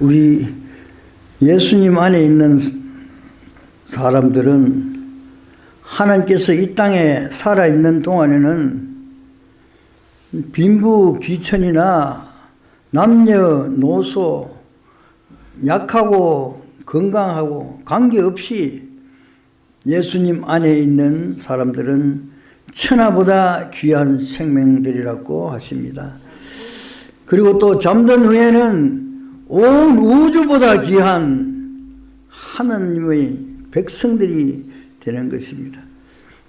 우리 예수님 안에 있는 사람들은 하나님께서 이 땅에 살아있는 동안에는 빈부 귀천이나 남녀 노소 약하고 건강하고 관계없이 예수님 안에 있는 사람들은 천하보다 귀한 생명들이라고 하십니다. 그리고 또 잠든 후에는 온 우주보다 귀한 하나님의 백성들이 되는 것입니다.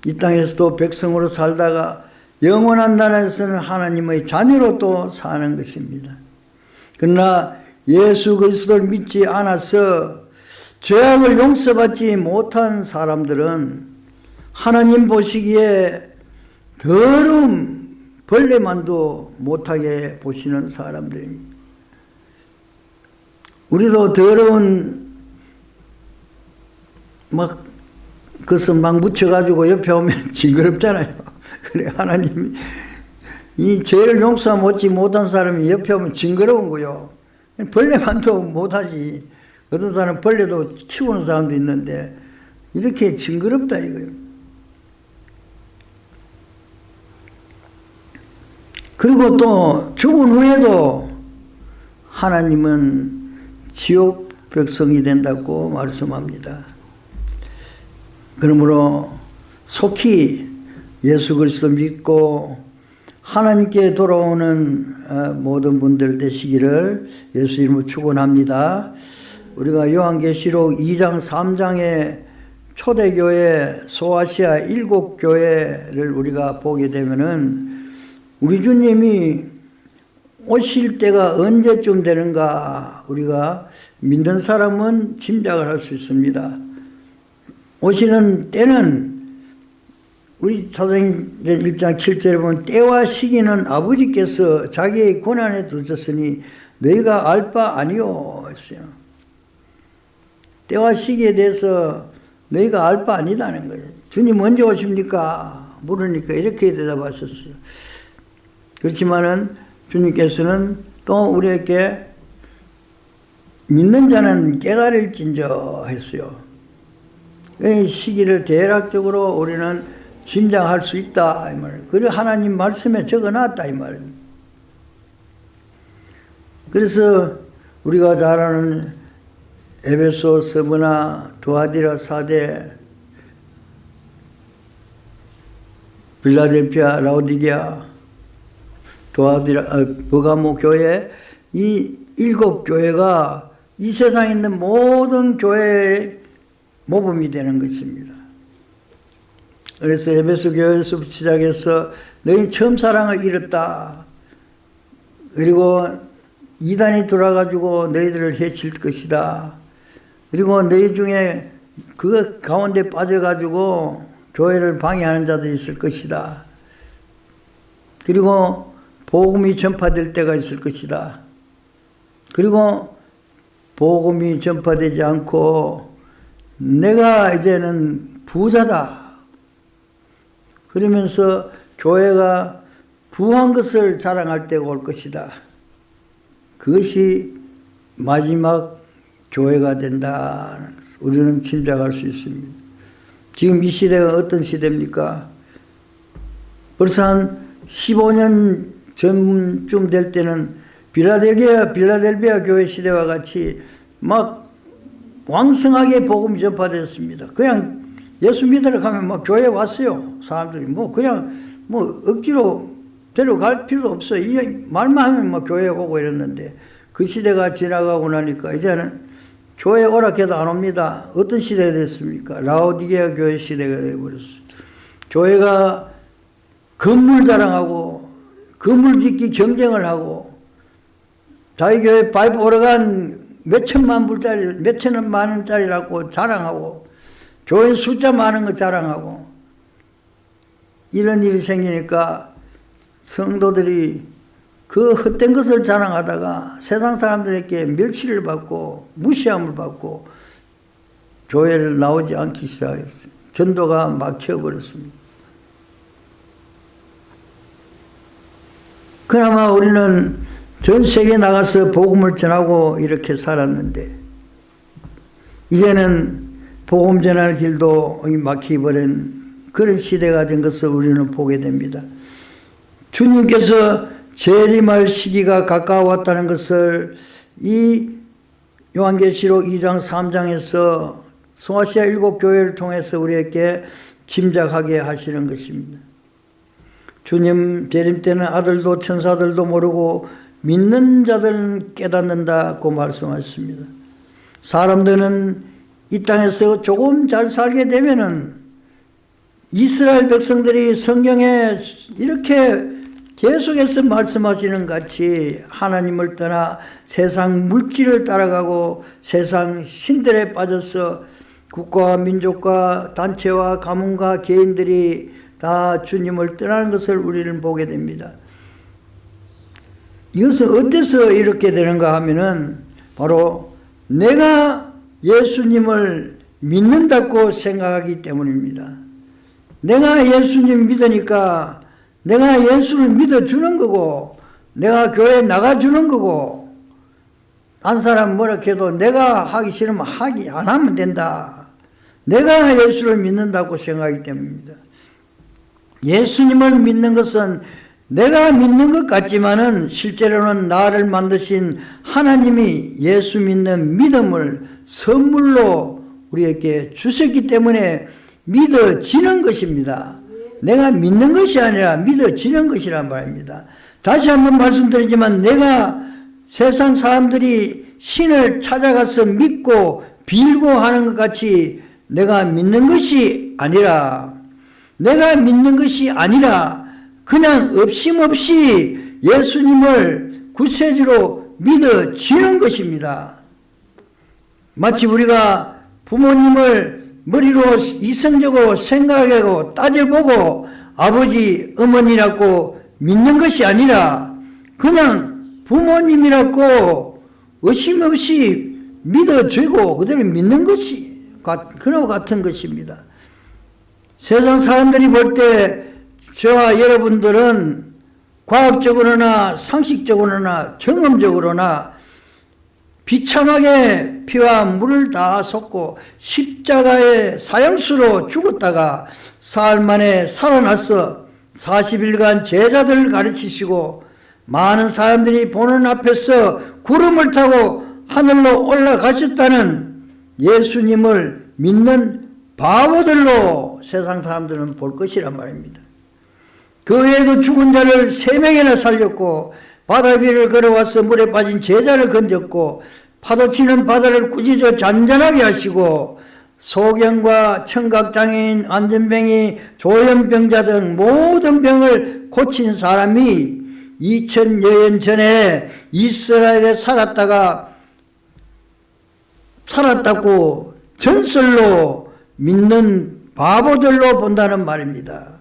이 땅에서도 백성으로 살다가 영원한 나라에서는 하나님의 자녀로 또 사는 것입니다. 그러나 예수 그리스도를 믿지 않아서 죄악을 용서받지 못한 사람들은 하나님 보시기에 더러움 벌레만도 못하게 보시는 사람들입니다. 우리도 더러운 막 그것을 막 묻혀가지고 옆에 오면 징그럽잖아요. 그래 하나님이 이 죄를 용서 못지 못한 사람이 옆에 오면 징그러운 거요. 벌레만도 못하지. 어떤 사람 벌레도 키우는 사람도 있는데 이렇게 징그럽다 이거요. 그리고 또 죽은 후에도 하나님은 지옥 백성이 된다고 말씀합니다. 그러므로 속히 예수 그리스도 믿고 하나님께 돌아오는 어, 모든 분들 되시기를 예수 이름으로 축원합니다. 우리가 요한계시록 2장 3장에 초대교회 소아시아 일곱 교회를 우리가 보게 되면은 우리 주님이 오실 때가 언제쯤 되는가 우리가 믿는 사람은 짐작을 할 수 있습니다. 오시는 때는 우리 사도행 1장 7절에 보면 때와 시기는 아버지께서 자기의 권한에 두셨으니 너희가 알 바 아니오 했어요. 때와 시기에 대해서 너희가 알 바 아니다는 거예요. 주님 언제 오십니까? 물으니까 이렇게 대답하셨어요. 그렇지만은 주님께서는 또 우리에게 믿는 자는 깨달을진저 했어요. 이 시기를 대략적으로 우리는 짐작할 수 있다 이 말. 그래 하나님 말씀에 적어놨다 이 말. 그래서 우리가 잘 아는 에베소, 서브나, 두아디라, 사대, 빌라델피아, 라오디게아, 어, 버가모 교회 이 일곱 교회가 이 세상에 있는 모든 교회의 모범이 되는 것입니다. 그래서 에베소 교회에서 시작해서 너희 처음 사랑을 잃었다. 그리고 이단이 돌아가지고 너희들을 해칠 것이다. 그리고 너희 중에 그 가운데 빠져가지고 교회를 방해하는 자들이 있을 것이다. 그리고 복음이 전파될 때가 있을 것이다. 그리고 복음이 전파되지 않고 내가 이제는 부자다. 그러면서 교회가 부한 것을 자랑할 때가 올 것이다. 그것이 마지막 교회가 된다는 것을 우리는 짐작할 수 있습니다. 지금 이 시대가 어떤 시대입니까? 벌써 한 15년 전쯤 될 때는 빌라델비아, 빌라델비아 교회 시대와 같이 막 왕성하게 복음이 전파됐습니다. 그냥 예수 믿으러 가면 막 교회 왔어요. 사람들이 뭐 그냥 뭐 억지로 데려갈 필요도 없어요. 말만 하면 막 교회 오고 이랬는데 그 시대가 지나가고 나니까 이제는 교회 오락해도 안 옵니다. 어떤 시대가 됐습니까? 라오디게아 교회 시대가 되어버렸어요. 교회가 건물 자랑하고 건물 짓기 경쟁을 하고 자기 교회 파이프 오래간 몇천만 불짜리 몇천만 원짜리라고 자랑하고 교회 숫자 많은 거 자랑하고 이런 일이 생기니까 성도들이 그 헛된 것을 자랑하다가 세상 사람들에게 멸시를 받고 무시함을 받고 교회를 나오지 않기 시작했어요. 전도가 막혀버렸습니다. 그나마 우리는 전 세계에 나가서 복음을 전하고 이렇게 살았는데 이제는 복음 전할 길도 막혀버린 그런 시대가 된 것을 우리는 보게 됩니다. 주님께서 재림할 시기가 가까웠다는 것을 이 요한계시록 2장 3장에서 소아시아 일곱 교회를 통해서 우리에게 짐작하게 하시는 것입니다. 주님 재림 때는 아들도 천사들도 모르고 믿는 자들은 깨닫는다고 말씀하셨습니다. 사람들은 이 땅에서 조금 잘 살게 되면은 이스라엘 백성들이 성경에 이렇게 계속해서 말씀하시는 같이 하나님을 떠나 세상 물질을 따라가고 세상 신들에 빠져서 국가와 민족과 단체와 가문과 개인들이 다 주님을 떠나는 것을 우리는 보게 됩니다. 이것은 어때서 이렇게 되는가 하면은 바로 내가 예수님을 믿는다고 생각하기 때문입니다. 내가 예수님 믿으니까 내가 예수를 믿어주는 거고 내가 교회 나가주는 거고 딴 사람 뭐라 해도 내가 하기 싫으면 하기 안 하면 된다. 내가 예수를 믿는다고 생각하기 때문입니다. 예수님을 믿는 것은 내가 믿는 것 같지만은 실제로는 나를 만드신 하나님이 예수 믿는 믿음을 선물로 우리에게 주셨기 때문에 믿어지는 것입니다. 내가 믿는 것이 아니라 믿어지는 것이란 말입니다. 다시 한번 말씀드리지만 내가 세상 사람들이 신을 찾아가서 믿고 빌고 하는 것 같이 내가 믿는 것이 아니라 내가 믿는 것이 아니라 그냥 없임없이 예수님을 구세주로 믿어지는 것입니다. 마치 우리가 부모님을 머리로 이성적으로 생각하고 따져보고 아버지, 어머니라고 믿는 것이 아니라 그냥 부모님이라고 의심 없이 믿어지고 그대로 믿는 것이 그런 같은 것입니다. 세상 사람들이 볼 때 저와 여러분들은 과학적으로나 상식적으로나 경험적으로나 비참하게 피와 물을 다 쏟고 십자가의 사형수로 죽었다가 사흘 만에 살아나서 40일간 제자들을 가르치시고 많은 사람들이 보는 앞에서 구름을 타고 하늘로 올라가셨다는 예수님을 믿는 바보들로 세상 사람들은 볼 것이란 말입니다. 그 외에도 죽은 자를 세 명이나 살렸고 바다 위를 걸어와서 물에 빠진 제자를 건졌고 파도치는 바다를 꾸짖어 잔잔하게 하시고 소경과 청각장애인, 안전병이, 조현병자 등 모든 병을 고친 사람이 2000여년 전에 이스라엘에 살았다가 살았다고 전설로 믿는 바보들로 본다는 말입니다.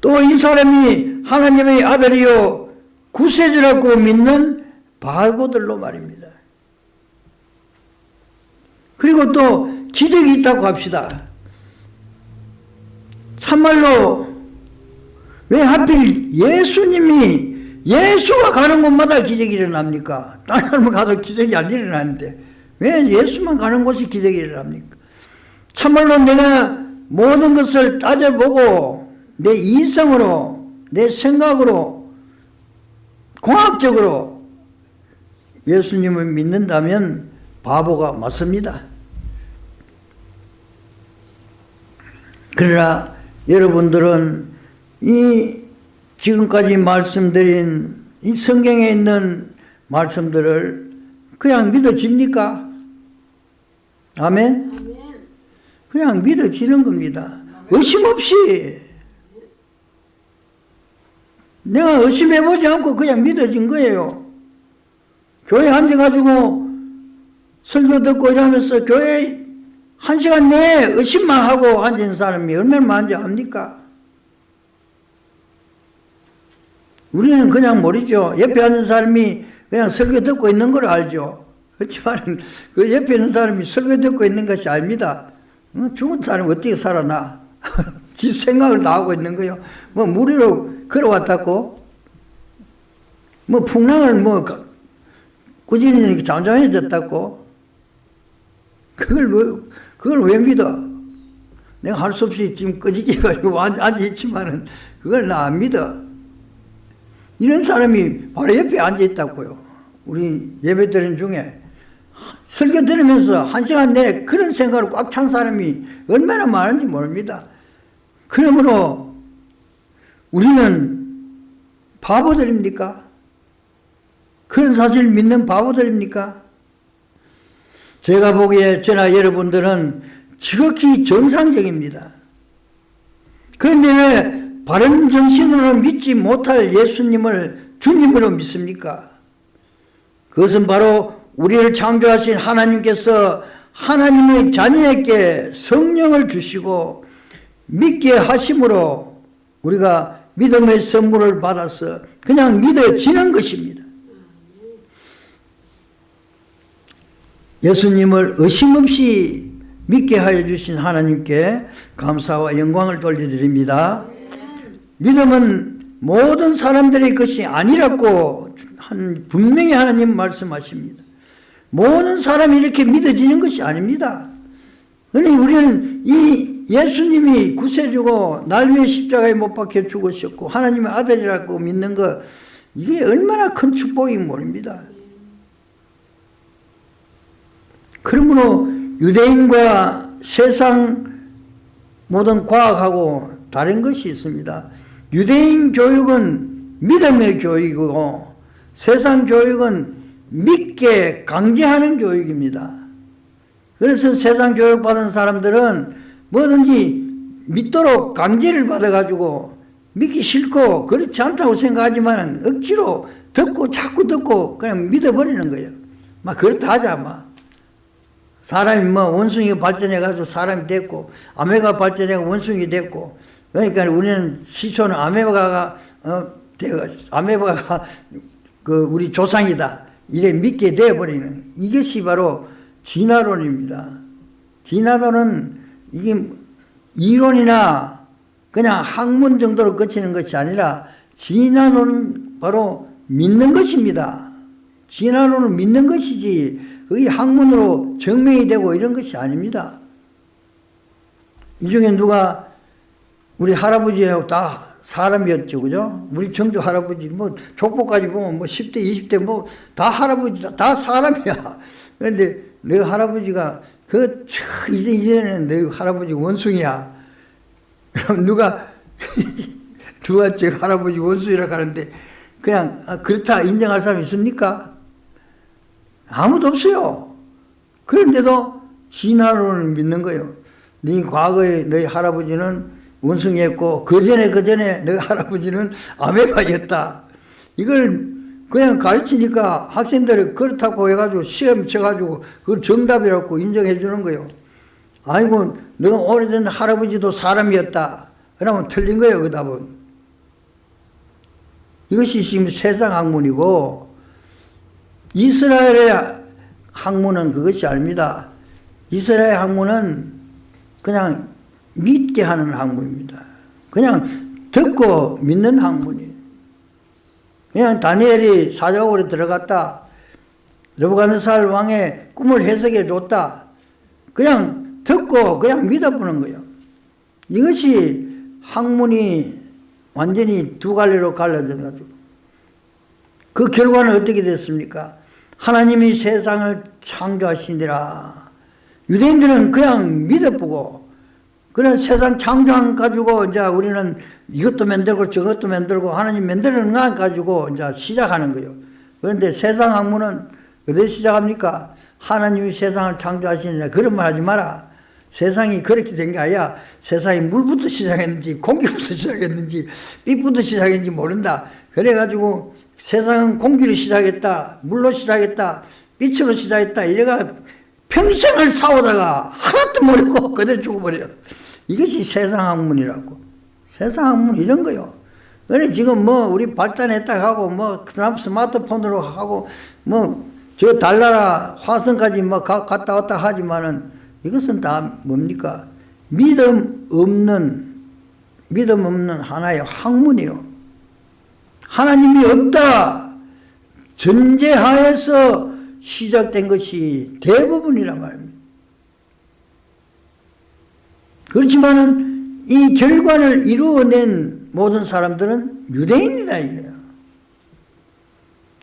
또 이 사람이 하나님의 아들이요 구세주라고 믿는 바보들로 말입니다. 그리고 또 기적이 있다고 합시다. 참말로 왜 하필 예수님이 예수가 가는 곳마다 기적이 일어납니까? 다른 사람 가도 기적이 안 일어나는데 왜 예수만 가는 곳이 기적이 일어납니까? 참말로 내가 모든 것을 따져보고 내 이성으로 내 생각으로 공학적으로 예수님을 믿는다면 바보가 맞습니다. 그러나 여러분들은 이 지금까지 말씀드린 이 성경에 있는 말씀들을 그냥 믿어집니까? 아멘? 그냥 믿어지는 겁니다. 의심 없이. 내가 의심해보지 않고 그냥 믿어진 거예요. 교회 앉아가지고 설교 듣고 이러면서 교회 한 시간 내에 의심만 하고 앉은 사람이 얼마나 많은지 압니까? 우리는 그냥 모르죠. 옆에 앉은 사람이 그냥 설교 듣고 있는 걸 알죠. 그렇지만 그 옆에 있는 사람이 설교 듣고 있는 것이 아닙니다. 죽은 사람이 어떻게 살아나? 지 생각을 다 하고 있는 거요. 뭐 무리로 걸어왔다고? 뭐 풍랑을 뭐 가- 꾸준히 잠잠해졌다고 그걸 왜 그걸 왜 믿어? 내가 할 수 없이 지금 꺼지게 가지고 앉아 있지만은 그걸 나 안 믿어. 이런 사람이 바로 옆에 앉아 있다고요. 우리 예배 드린 중에 설교 들으면서 한 시간 내에 그런 생각을 꽉 찬 사람이 얼마나 많은지 모릅니다. 그러므로 우리는 바보들입니까? 그런 사실을 믿는 바보들입니까? 제가 보기에 저나 여러분들은 지극히 정상적입니다. 그런데 왜 바른 정신으로 믿지 못할 예수님을 주님으로 믿습니까? 그것은 바로 우리를 창조하신 하나님께서 하나님의 자녀에게 성령을 주시고 믿게 하심으로 우리가 믿음의 선물을 받아서 그냥 믿어지는 것입니다. 예수님을 의심 없이 믿게 하여 주신 하나님께 감사와 영광을 돌려드립니다. 믿음은 모든 사람들의 것이 아니라고 한 분명히 하나님 말씀하십니다. 모든 사람이 이렇게 믿어지는 것이 아닙니다. 그러니 우리는 이 예수님이 구세주고 날 위해 십자가에 못 박혀 죽으셨고 하나님의 아들이라고 믿는 것 이게 얼마나 큰 축복이 모릅니다. 그러므로 유대인과 세상 모든 과학하고 다른 것이 있습니다. 유대인 교육은 믿음의 교육이고 세상 교육은 믿게 강제하는 교육입니다. 그래서 세상 교육받은 사람들은 뭐든지 믿도록 강제를 받아가지고 믿기 싫고 그렇지 않다고 생각하지만 억지로 듣고 자꾸 듣고 그냥 믿어버리는 거예요. 막 그렇다 하자 막. 사람이 뭐 원숭이가 발전해가지고 사람이 됐고 아메가 발전해가 원숭이 됐고 그러니까 우리는 시초는 아메바가 어, 돼가 아메바가 그 우리 조상이다 이래 믿게 되어버리는 이것이 바로 진화론입니다. 진화론은 이게 이론이나 그냥 학문 정도로 그치는 것이 아니라 진화론은 바로 믿는 것입니다. 진화론을 믿는 것이지 그게 학문으로 증명이 되고 이런 것이 아닙니다. 이 중에 누가 우리 할아버지하고 다 사람이었죠, 그죠? 우리 청주 할아버지, 뭐, 족보까지 보면 뭐 10대, 20대 뭐, 다 할아버지다, 다 사람이야. 그런데 내 할아버지가 그, 차, 이제, 이제는 내 할아버지 원숭이야. 그럼 누가, 누가 제 할아버지 원숭이라고 하는데, 그냥, 아, 그렇다 인정할 사람 있습니까? 아무도 없어요. 그런데도 진화론을 믿는 거예요. 네 과거에 너희 할아버지는 원숭이였고 그 전에 그 전에 너희 할아버지는 아메바였다. 이걸 그냥 가르치니까 학생들이 그렇다고 해가지고 시험 쳐가지고 그걸 정답이라고 인정해 주는 거예요. 아이고 너가 오래전 할아버지도 사람이었다. 그러면 틀린 거예요 그 답은. 이것이 지금 세상 학문이고 이스라엘의 학문은 그것이 아닙니다. 이스라엘 학문은 그냥 믿게 하는 학문입니다. 그냥 듣고 믿는 학문이에요. 그냥 다니엘이 사자굴에 들어갔다. 느부갓네살 왕의 꿈을 해석해 줬다. 그냥 듣고 그냥 믿어보는 거예요. 이것이 학문이 완전히 두 갈래로 갈라져 가지고 그 결과는 어떻게 됐습니까? 하나님이 세상을 창조하시니라. 유대인들은 그냥 믿어보고, 그런 세상 창조한 가지고, 이제 우리는 이것도 만들고 저것도 만들고 하나님 만드는 거 가지고 이제 시작하는 거예요. 그런데 세상 학문은 어디 시작합니까? 하나님이 세상을 창조하시니라. 그런 말 하지 마라. 세상이 그렇게 된 게 아니야. 세상이 물부터 시작했는지, 공기부터 시작했는지, 빛부터 시작했는지 모른다. 그래가지고 세상은 공기로 시작했다. 물로 시작했다. 빛으로 시작했다. 이래가 평생을 싸우다가 하나도 모르고 그대로 죽어버려. 이것이 세상 학문이라고. 세상 학문 이런 거요. 그래 지금 뭐 우리 발전했다 하고 뭐 그다음 스마트폰으로 하고 뭐 저 달나라 화성까지 뭐 가, 갔다 왔다 하지만은 이것은 다 뭡니까? 믿음 없는 믿음 없는 하나의 학문이요. 하나님이 없다. 전제하에서 시작된 것이 대부분이란 말입니다. 그렇지만은 이 결과를 이루어낸 모든 사람들은 유대인이다 이거예요.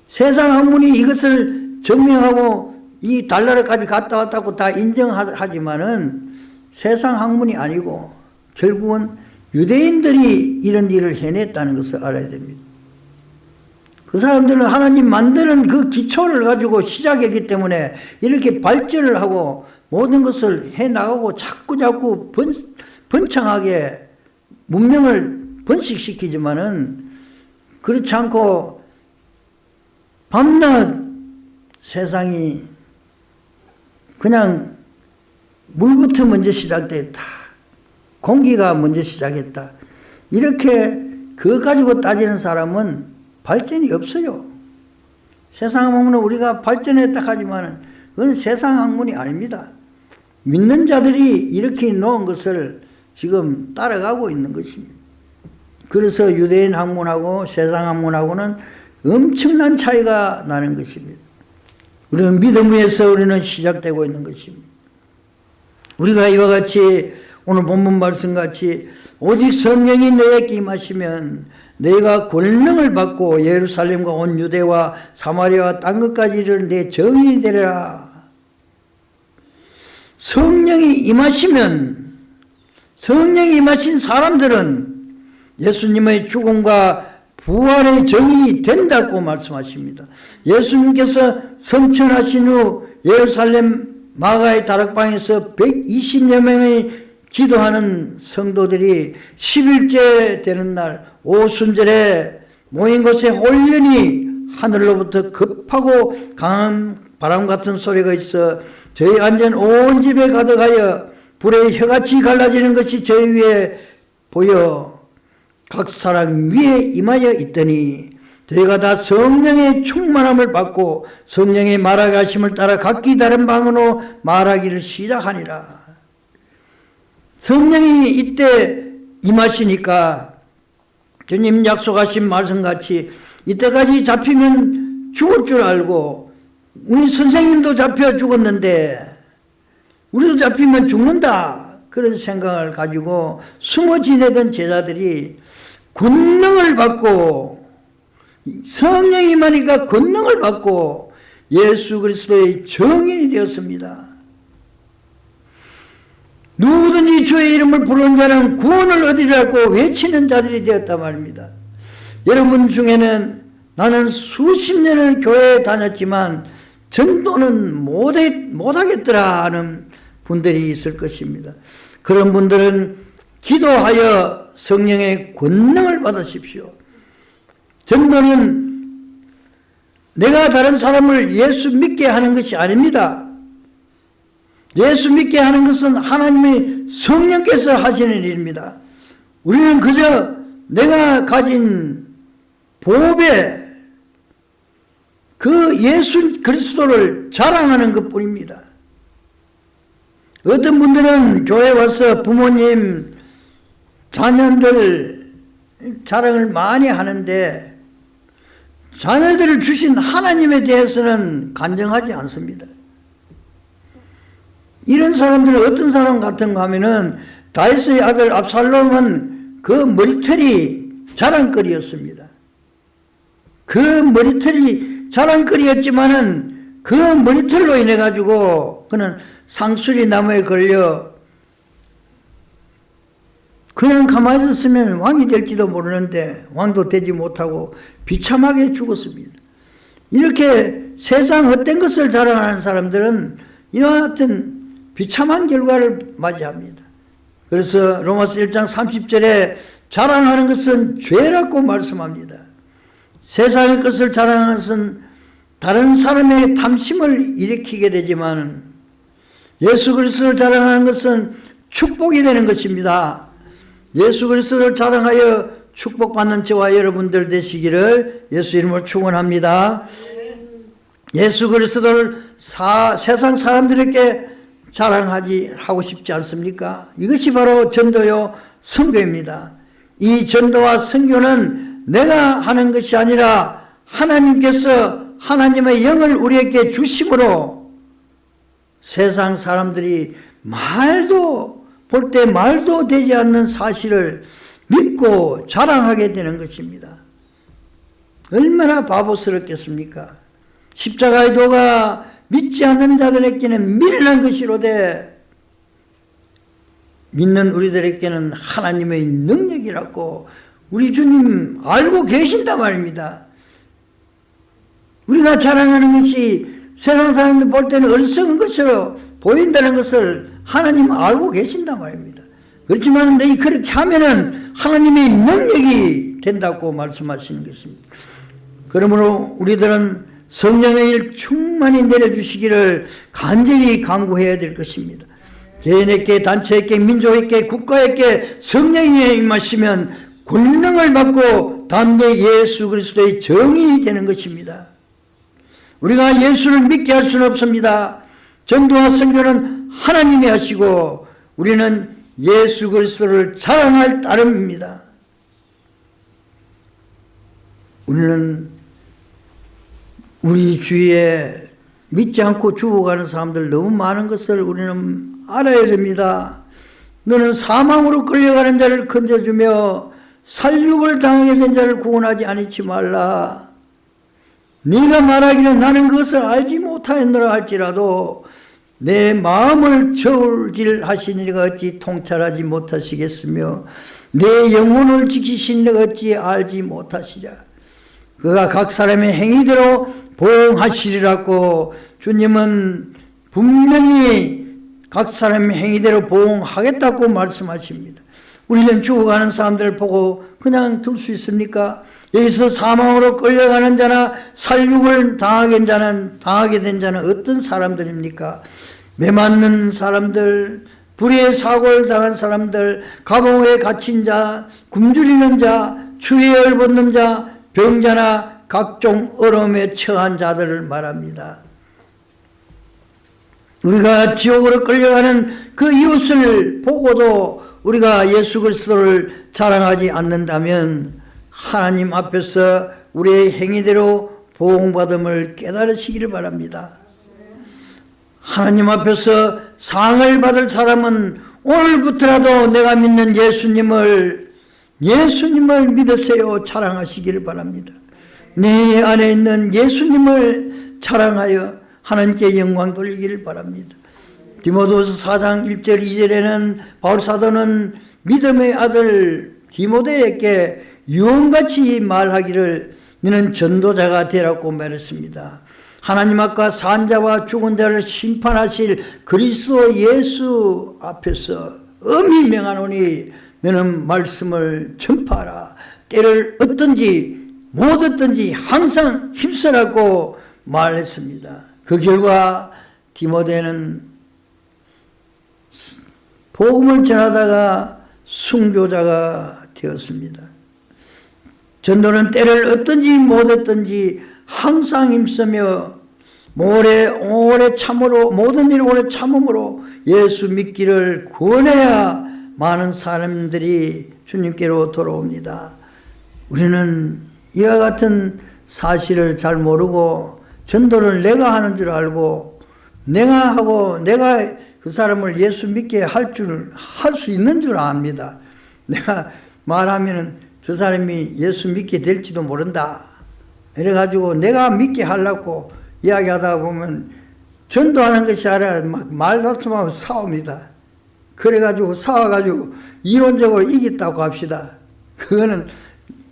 세상 학문이 이것을 증명하고 이 달나라까지 갔다 왔다고 다 인정하지만은 세상 학문이 아니고 결국은 유대인들이 이런 일을 해냈다는 것을 알아야 됩니다. 그 사람들은 하나님 만드는 그 기초를 가지고 시작했기 때문에 이렇게 발전을 하고 모든 것을 해나가고 자꾸 자꾸 번, 번창하게 문명을 번식시키지만은 그렇지 않고 밤낮 세상이 그냥 물부터 먼저 시작됐다. 공기가 먼저 시작했다. 이렇게 그거 가지고 따지는 사람은 발전이 없어요. 세상 학문은 우리가 발전했다 하지만 그건 세상 학문이 아닙니다. 믿는 자들이 이렇게 놓은 것을 지금 따라가고 있는 것입니다. 그래서 유대인 학문하고 세상 학문하고는 엄청난 차이가 나는 것입니다. 우리는 믿음 위에서 우리는 시작되고 있는 것입니다. 우리가 이와 같이 오늘 본문 말씀 같이 오직 성령이 내게 임하시면 내가 권능을 받고 예루살렘과 온 유대와 사마리아와 딴 것까지 이르는 내 정인이 되리라. 성령이 임하시면 성령이 임하신 사람들은 예수님의 죽음과 부활의 정인이 된다고 말씀하십니다. 예수님께서 성천하신 후 예루살렘 마가의 다락방에서 120여 명의 기도하는 성도들이 10일째 되는 날 오순절에 모인 곳에 홀연히 하늘로부터 급하고 강한 바람 같은 소리가 있어 저희 완전 온 집에 가득하여 불에 혀같이 갈라지는 것이 저희 위에 보여 각 사람 위에 임하여 있더니 저희가 다 성령의 충만함을 받고 성령의 말하게 하심을 따라 각기 다른 방으로 말하기를 시작하니라. 성령이 이때 임하시니까 주님 약속하신 말씀같이 이때까지 잡히면 죽을 줄 알고 우리 선생님도 잡혀 죽었는데 우리도 잡히면 죽는다 그런 생각을 가지고 숨어 지내던 제자들이 권능을 받고 성령이 임하니까 권능을 받고 예수 그리스도의 정인이 되었습니다. 누구든지 주의 이름을 부르는 자는 구원을 얻으리라고 외치는 자들이 되었단 말입니다. 여러분 중에는 나는 수십 년을 교회에 다녔지만 전도는 못해, 못하겠더라 하는 분들이 있을 것입니다. 그런 분들은 기도하여 성령의 권능을 받으십시오. 전도는 내가 다른 사람을 예수 믿게 하는 것이 아닙니다. 예수 믿게 하는 것은 하나님의 성령께서 하시는 일입니다. 우리는 그저 내가 가진 보배 그 예수 그리스도를 자랑하는 것 뿐입니다. 어떤 분들은 교회 와서 부모님, 자녀들 자랑을 많이 하는데 자녀들을 주신 하나님에 대해서는 간정하지 않습니다. 이런 사람들은 어떤 사람 같은가 하면은 다윗의 아들 압살롬은 그 머리털이 자랑거리였습니다. 그 머리털이 자랑거리였지만은 그 머리털로 인해 가지고 그는 상수리 나무에 걸려 그냥 가만히 있었으면 왕이 될지도 모르는데 왕도 되지 못하고 비참하게 죽었습니다. 이렇게 세상 헛된 것을 자랑하는 사람들은 이와 같은 비참한 결과를 맞이합니다. 그래서 로마서 1장 30절에 자랑하는 것은 죄라고 말씀합니다. 세상의 것을 자랑하는 것은 다른 사람의 탐심을 일으키게 되지만 예수 그리스도를 자랑하는 것은 축복이 되는 것입니다. 예수 그리스도를 자랑하여 축복받는 저와 여러분들 되시기를 예수 이름으로 축원합니다. 예수 그리스도를 사, 세상 사람들에게 자랑하지 하고 싶지 않습니까? 이것이 바로 전도요 선교입니다. 이 전도와 선교는 내가 하는 것이 아니라 하나님께서 하나님의 영을 우리에게 주심으로 세상 사람들이 말도 볼 때 말도 되지 않는 사실을 믿고 자랑하게 되는 것입니다. 얼마나 바보스럽겠습니까? 십자가의 도가 믿지 않는 자들에게는 미련한 것이로되 믿는 우리들에게는 하나님의 능력이라고 우리 주님 알고 계신단 말입니다. 우리가 자랑하는 것이 세상 사람들 볼 때는 어리석은 것으로 보인다는 것을 하나님 알고 계신단 말입니다. 그렇지만 너희 그렇게 하면은 하나님의 능력이 된다고 말씀하시는 것입니다. 그러므로 우리들은 성령의 일 충만히 내려주시기를 간절히 강구해야 될 것입니다. 개인에게 단체에게 민족에게 국가에게 성령이 임하시면 권능을 받고 담대 예수 그리스도의 정인이 되는 것입니다. 우리가 예수를 믿게 할 수는 없습니다. 전도와 선교는 하나님이 하시고 우리는 예수 그리스도를 자랑할 따름입니다. 우리는 우리 주위에 믿지 않고 죽어가는 사람들 너무 많은 것을 우리는 알아야 됩니다. 너는 사망으로 끌려가는 자를 건져주며 살육을 당하게 된 자를 구원하지 않지 말라. 네가 말하기는 나는 그것을 알지 못하였노라 할지라도 내 마음을 저울질 하시니가 어찌 통찰하지 못하시겠으며 내 영혼을 지키시니가 어찌 알지 못하시랴. 그가 각 사람의 행위대로 보응하시리라고 주님은 분명히 각 사람의 행위대로 보응하겠다고 말씀하십니다. 우리는 죽어가는 사람들을 보고 그냥 둘 수 있습니까? 여기서 사망으로 끌려가는 자나 살육을 당하게 된 자는 당하게 된 자는 어떤 사람들입니까? 매 맞는 사람들, 불의의 사고를 당한 사람들, 감옥에 갇힌 자, 굶주리는 자, 추위에 벗는 자, 병자나 각종 어려움에 처한 자들을 말합니다. 우리가 지옥으로 끌려가는 그 이웃을 보고도 우리가 예수 그리스도를 자랑하지 않는다면 하나님 앞에서 우리의 행위대로 보응받음을 깨달으시기를 바랍니다. 하나님 앞에서 상을 받을 사람은 오늘부터라도 내가 믿는 예수님을 예수님을 믿으세요 자랑하시기를 바랍니다. 내 안에 있는 예수님을 자랑하여 하나님께 영광 돌리기를 바랍니다. 디모데서 4장 1절 2절에는 바울 사도는 믿음의 아들 디모데에게 유언같이 말하기를 너는 전도자가 되라고 말했습니다. 하나님 앞과 산자와 죽은 자를 심판하실 그리스도 예수 앞에서 엄히 명하노니 너는 말씀을 전파하라. 때를 얻든지 못 얻든지 항상 힘쓰라고 말했습니다. 그 결과 디모데는 복음을 전하다가 순교자가 되었습니다. 전도는 때를 얻든지 못 얻든지 항상 힘쓰며 오래 오래 참으로 모든 일을 오래 참음으로 예수 믿기를 권해야 많은 사람들이 주님께로 돌아옵니다. 우리는 이와 같은 사실을 잘 모르고 전도를 내가 하는 줄 알고 내가 하고 내가 그 사람을 예수 믿게 할 줄 할 수 있는 줄 압니다. 내가 말하면은 저 사람이 예수 믿게 될지도 모른다. 이래가지고 내가 믿게 하려고 이야기하다 보면 전도하는 것이 아니라 막 말다툼하고 싸웁니다. 그래가지고 싸워가지고 이론적으로 이겼다고 합시다. 그거는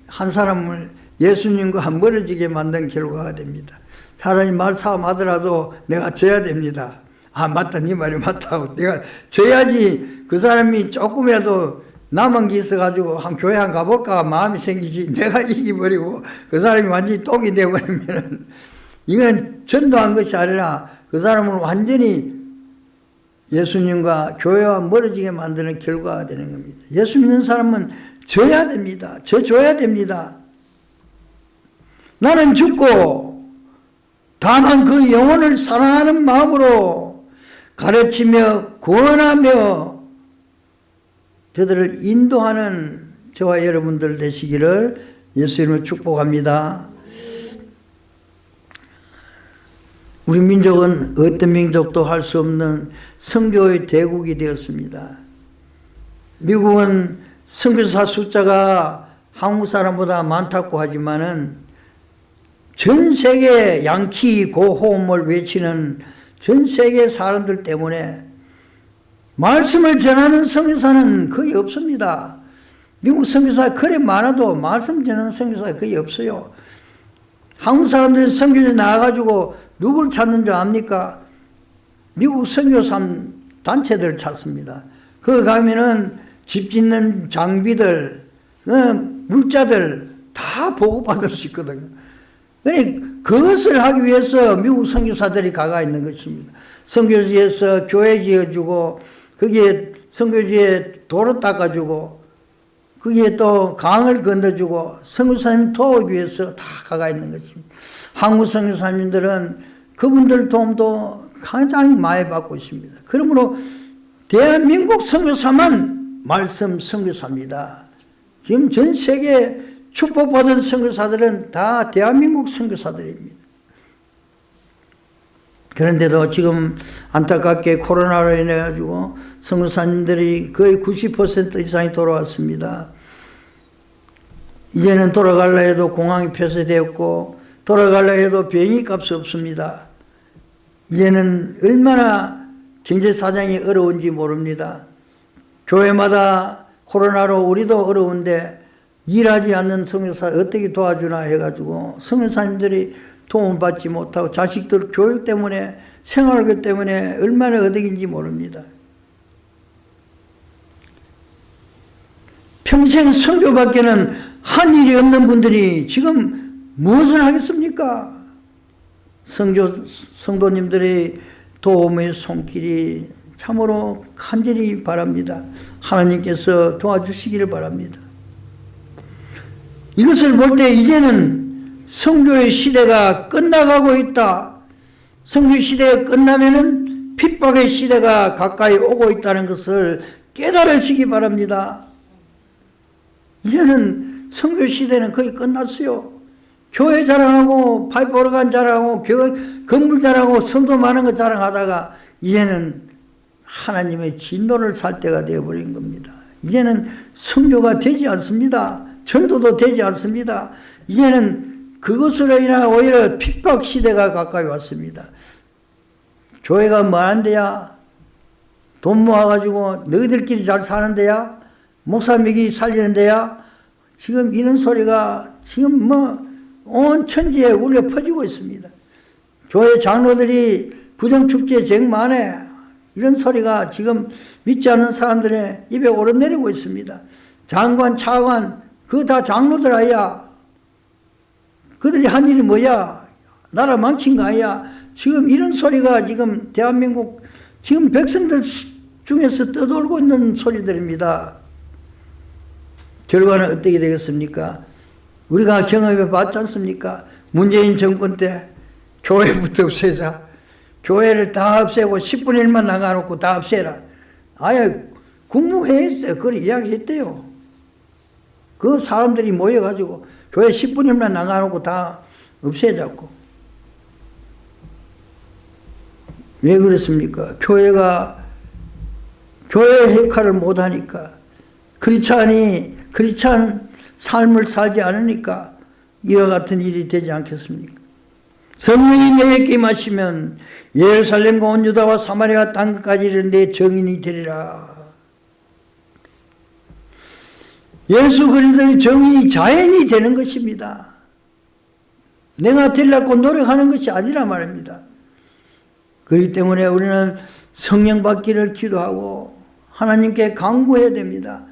한 사람을 예수님과 멀어지게 만든 결과가 됩니다. 차라리 말싸움 하더라도 내가 져야 됩니다. 아 맞다 네 말이 맞다고 내가 져야지 그 사람이 조금이라도 남은 게 있어가지고 한 교회 한 가볼까 마음이 생기지 내가 이기버리고 그 사람이 완전히 똥이 되버리면 이거는 전도한 것이 아니라 그 사람을 완전히 예수님과 교회와 멀어지게 만드는 결과가 되는 겁니다. 예수 믿는 사람은 져야 됩니다. 져줘야 됩니다. 나는 죽고 다만 그 영혼을 사랑하는 마음으로 가르치며 구원하며 저들을 인도하는 저와 여러분들 되시기를 예수님을 축복합니다. 우리 민족은 어떤 민족도 할 수 없는 선교의 대국이 되었습니다. 미국은 선교사 숫자가 한국 사람보다 많다고 하지만은 전 세계 양키 고호음을 외치는 전 세계 사람들 때문에 말씀을 전하는 선교사는 거의 없습니다. 미국 선교사 그래 많아도 말씀 전하는 선교사가 거의 없어요. 한국 사람들이 선교에 나와가지고 누굴 찾는 줄 압니까? 미국 선교사 단체들 찾습니다. 거기 가면은 집 짓는 장비들, 어, 물자들 다 보고받을 수 있거든요. 그러니 그것을 하기 위해서 미국 선교사들이 가가 있는 것입니다. 선교지에서 교회 지어주고 거기에 선교지에 도로 닦아주고 거기에 또 강을 건너주고 선교사님 도우기 위해서 다 가가 있는 것입니다. 한국 선교사님들은 그분들 도움도 가장 많이 받고 있습니다. 그러므로 대한민국 선교사만 말씀 선교사입니다. 지금 전 세계 축복받은 선교사들은 다 대한민국 선교사들입니다. 그런데도 지금 안타깝게 코로나로 인해 가지고 선교사님들이 거의 90% 이상이 돌아왔습니다. 이제는 돌아갈라 해도 공항이 폐쇄되었고 돌아갈라 해도 비행기 값이 없습니다. 이제는 얼마나 경제 사정이 어려운지 모릅니다. 교회마다 코로나로 우리도 어려운데 일하지 않는 성교사 어떻게 도와주나 해가지고 성교사님들이 도움 받지 못하고 자식들 교육 때문에 생활비 때문에 얼마나 어덕인지 모릅니다. 평생 성교밖에는 한 일이 없는 분들이 지금 무엇을 하겠습니까? 성교, 성도님들의 도움의 손길이 참으로 간절히 바랍니다. 하나님께서 도와주시기를 바랍니다. 이것을 볼 때 이제는 성교의 시대가 끝나가고 있다. 성교 시대가 끝나면은 핍박의 시대가 가까이 오고 있다는 것을 깨달으시기 바랍니다. 이제는 성교 시대는 거의 끝났어요. 교회 자랑하고 파이프 오르간 자랑하고 교회 건물 자랑하고 성도 많은 거 자랑하다가 이제는 하나님의 진노를 살 때가 되어버린 겁니다. 이제는 성교가 되지 않습니다. 전도도 되지 않습니다. 이제는 그것으로 인한 오히려 핍박 시대가 가까이 왔습니다. 교회가 뭐한데야? 돈 모아가지고 너희들끼리 잘 사는데야? 목사 미기 살리는데야? 지금 이런 소리가 지금 뭐 온 천지에 울려 퍼지고 있습니다. 교회 장로들이 부정축제 정만에 이런 소리가 지금 믿지 않는 사람들의 입에 오르내리고 있습니다. 장관, 차관, 그거 다 장로들 아야. 그들이 한 일이 뭐야? 나라 망친 거 아야? 지금 이런 소리가 지금 대한민국 지금 백성들 중에서 떠돌고 있는 소리들입니다. 결과는 어떻게 되겠습니까? 우리가 경험해 봤지 않습니까? 문재인 정권 때 교회부터 없애자. 교회를 다 없애고 10분의 1만 나가놓고 다 없애라. 아예 국무회의에서 그걸 이야기했대요. 그 사람들이 모여가지고 교회 10분의 1만 나가놓고 다 없애자고. 왜 그랬습니까? 교회가 교회 역할을 못하니까 크리스찬이 크리스찬 삶을 살지 않으니까 이와 같은 일이 되지 않겠습니까? 성령이 내게 임하시면 예루살렘과 온 유다와 사마리아 땅까지 이르는데 정인이 되리라. 예수 그리스도의 정인이 자연이 되는 것입니다. 내가 되려고 노력하는 것이 아니라 말입니다. 그렇기 때문에 우리는 성령 받기를 기도하고 하나님께 강구해야 됩니다.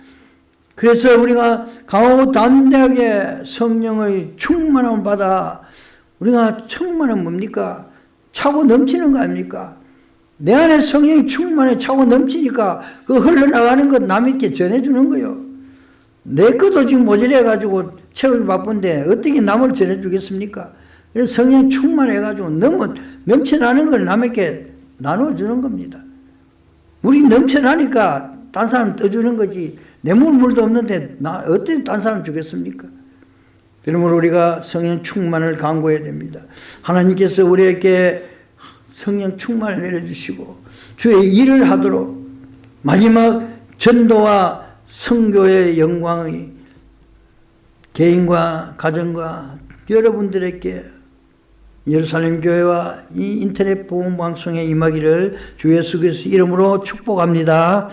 그래서 우리가 강하고 담대하게 성령의 충만함을 받아 우리가 충만은 뭡니까? 차고 넘치는 거 아닙니까? 내 안에 성령이 충만해 차고 넘치니까 그 흘러나가는 것 남에게 전해주는 거요. 내 것도 지금 모자라가지고 채우기 바쁜데 어떻게 남을 전해주겠습니까? 그래서 성령 충만해가지고 너무 넘쳐나는 걸 남에게 나눠주는 겁니다. 우리 넘쳐나니까 딴 사람 떠주는 거지 내물 물도 없는데 나 어떻게 딴 사람 주겠습니까? 그러므로 우리가 성령 충만을 강구해야 됩니다. 하나님께서 우리에게 성령 충만을 내려주시고 주의 일을 하도록 마지막 전도와 성교의 영광이 개인과 가정과 여러분들에게 예루살렘 교회와 이 인터넷 보험 방송에 임하기를 주 예수 그리스도 이름으로 축복합니다.